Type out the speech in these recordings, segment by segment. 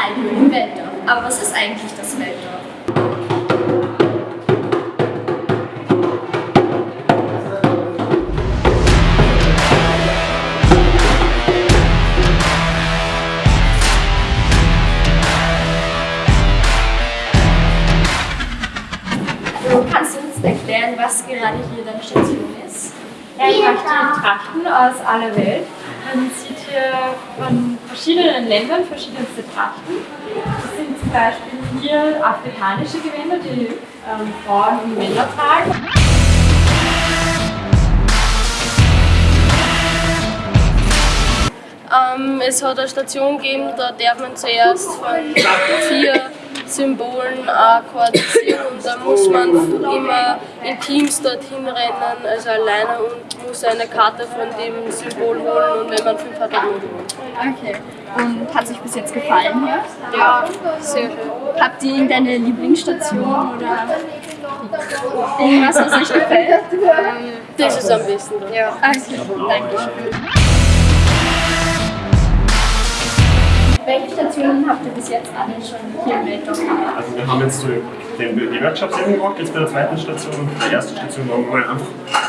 Kalaiglu im Weltdorf. Aber was ist eigentlich das Weltdorf? Du kannst uns erklären, was gerade hier deine Station ist? Ja, ich mache die Trachten aus aller Welt. Man sieht hier von verschiedenen Ländern verschiedenste Trachten. Das sind zum Beispiel hier afrikanische Gewänder, die ähm, Frauen und Männer tragen. Ähm, es hat eine Station gegeben, da darf man zuerst von vier Symbolen äh, koordinieren und da muss man immer in Teams dorthin rennen, also alleine und muss eine Karte von dem Symbol holen und wenn man fünf hat, dann holen. Okay. Und hat es euch bis jetzt gefallen hier? Ja, sehr schön. Habt ihr irgendeine Lieblingsstation oder irgendwas, was euch gefällt? Das ist am besten. Ja. Okay, danke schön. Stationen habt ihr bis jetzt alle schon hier im Weltdorf gemacht? Also wir haben jetzt so den, die Workshops eben gemacht, jetzt bei der zweiten Station. Bei der ersten Station waren wir einfach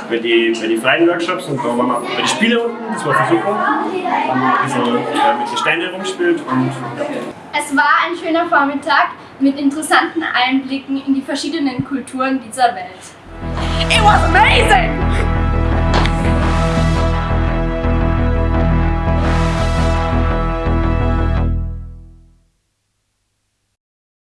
bei die, bei die freien Workshops und da waren wir bei den Spielen unten, das war super. Haben wir ein bisschen äh, mit den Steinen rumgespielt und ja. Es war ein schöner Vormittag mit interessanten Einblicken in die verschiedenen Kulturen dieser Welt. It was amazing!